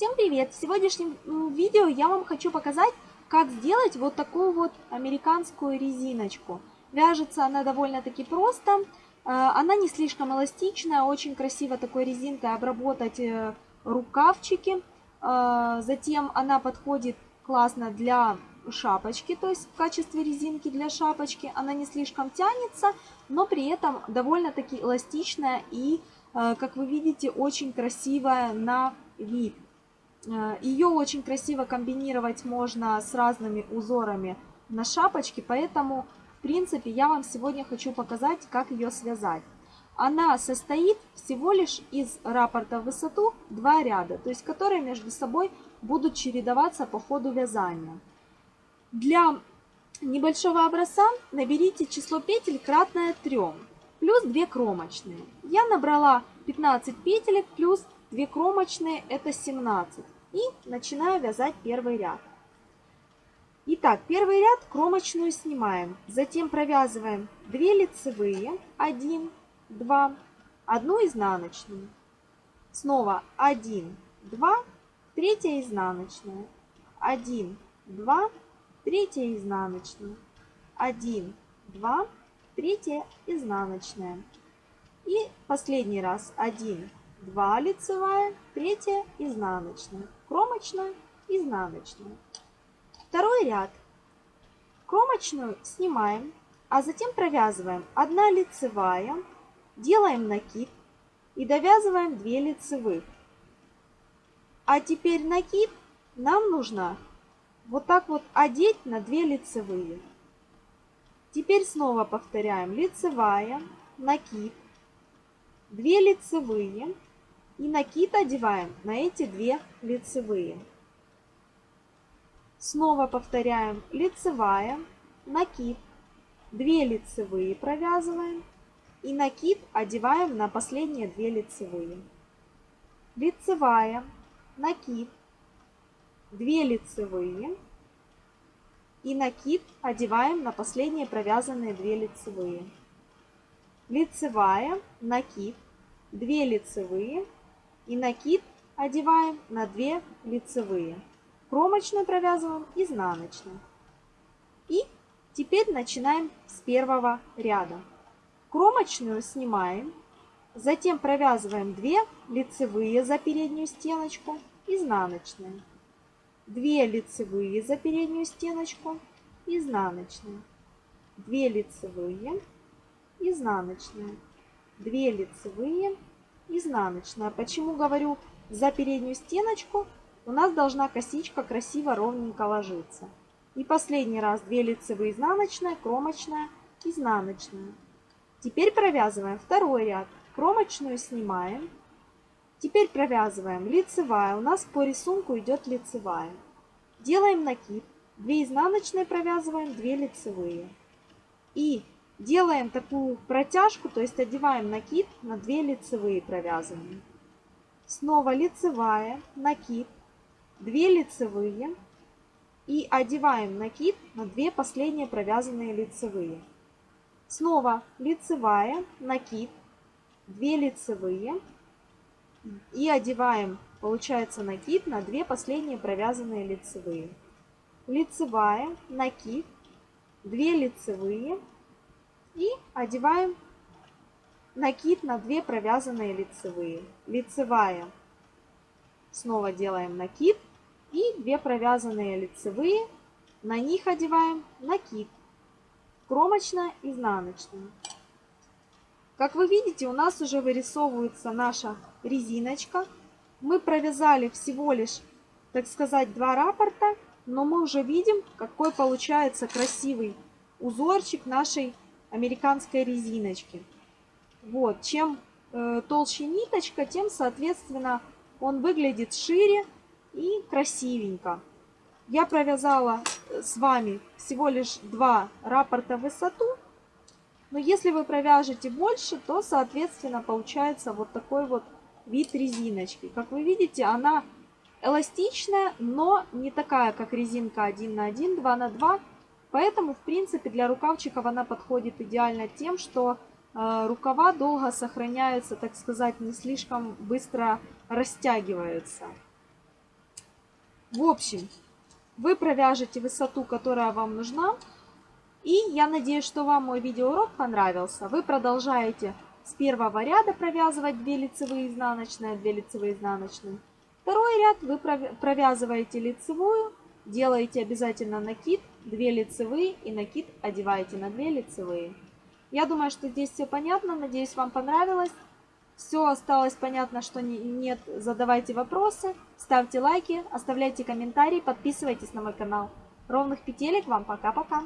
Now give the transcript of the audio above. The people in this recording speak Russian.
Всем привет! В сегодняшнем видео я вам хочу показать, как сделать вот такую вот американскую резиночку. Вяжется она довольно-таки просто, э, она не слишком эластичная, очень красиво такой резинкой обработать э, рукавчики. Э, затем она подходит классно для шапочки, то есть в качестве резинки для шапочки. Она не слишком тянется, но при этом довольно-таки эластичная и, как вы видите, очень красивая на вид. Э, Ее очень красиво комбинировать можно с разными узорами на шапочке, поэтому, в принципе, я вам сегодня хочу показать, как ее связать. Она состоит всего лишь из раппорта в высоту два ряда, то есть которые между собой будут чередоваться по ходу вязания. Для небольшого образца наберите число петель кратное 3, плюс 2 кромочные. Я набрала 15 петелек плюс 2 кромочные это 17. И начинаю вязать первый ряд. Итак, первый ряд кромочную снимаем. Затем провязываем 2 лицевые, 1, 2, 1 изнаночную. Снова 1, 2, 3 изнаночная. 1, 2, 3 изнаночная. 1, 2, 3 изнаночная. И последний раз 1, 2 лицевая, 3 изнаночная, кромочная, изнаночная. Второй ряд. Кромочную снимаем, а затем провязываем 1 лицевая, делаем накид и довязываем 2 лицевых. А теперь накид нам нужно вот так вот одеть на 2 лицевые. Теперь снова повторяем лицевая, накид, 2 лицевые, и накид одеваем на эти две лицевые. Снова повторяем лицевая, накид, 2 лицевые провязываем и накид одеваем на последние две лицевые. Лицевая, накид, 2 лицевые и накид одеваем на последние провязанные 2 лицевые. Лицевая, накид, 2 лицевые и накид одеваем на 2 лицевые. Кромочную провязываем изнаночную. И теперь начинаем с первого ряда. Кромочную снимаем, затем провязываем 2 лицевые за переднюю стеночку, изнаночные. 2 лицевые за переднюю стеночку, изнаночные. 2 лицевые, изнаночные. 2 лицевые, изнаночная. Почему говорю за переднюю стеночку? У нас должна косичка красиво ровненько ложиться. И последний раз 2 лицевые изнаночная, кромочная, изнаночная. Теперь провязываем второй ряд. Кромочную снимаем. Теперь провязываем лицевая. У нас по рисунку идет лицевая. Делаем накид. 2 изнаночные провязываем, 2 лицевые. И Делаем такую протяжку, то есть одеваем накид на 2 лицевые провязанные. Снова лицевая, накид, 2 лицевые и одеваем накид на 2 последние провязанные лицевые. Снова лицевая, накид, 2 лицевые и одеваем, получается, накид на 2 последние провязанные лицевые. Лицевая, накид, 2 лицевые и одеваем накид на 2 провязанные лицевые. Лицевая. Снова делаем накид. И 2 провязанные лицевые. На них одеваем накид. Кромочная, изнаночная. Как вы видите, у нас уже вырисовывается наша резиночка. Мы провязали всего лишь, так сказать, два раппорта, но мы уже видим, какой получается красивый узорчик нашей американской резиночки. Вот, чем э, толще ниточка, тем, соответственно, он выглядит шире и красивенько. Я провязала э, с вами всего лишь два раппорта в высоту. Но если вы провяжете больше, то, соответственно, получается вот такой вот вид резиночки. Как вы видите, она эластичная, но не такая, как резинка 1 на 1, 2 на 2. Поэтому, в принципе, для рукавчиков она подходит идеально тем, что э, рукава долго сохраняются, так сказать, не слишком быстро растягиваются. В общем, вы провяжете высоту, которая вам нужна. И я надеюсь, что вам мой видеоурок понравился. Вы продолжаете с первого ряда провязывать 2 лицевые изнаночные, 2 лицевые изнаночные. Второй ряд вы провязываете лицевую, делаете обязательно накид, 2 лицевые и накид одеваете на 2 лицевые. Я думаю, что здесь все понятно, надеюсь, вам понравилось. Все осталось понятно, что нет, задавайте вопросы, ставьте лайки, оставляйте комментарии, подписывайтесь на мой канал. Ровных петелек вам пока-пока!